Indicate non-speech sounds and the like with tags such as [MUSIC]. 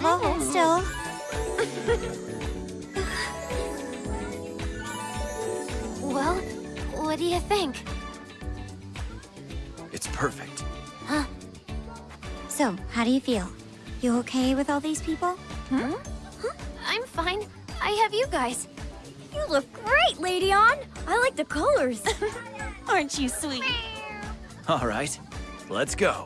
trouble, still. Well, what do you think? It's perfect. Huh? So, how do you feel? You okay with all these people? Hmm? Huh? I'm fine. I have you guys. You look great, Lady On. I like the colors. [LAUGHS] Aren't you sweet? All right, let's go.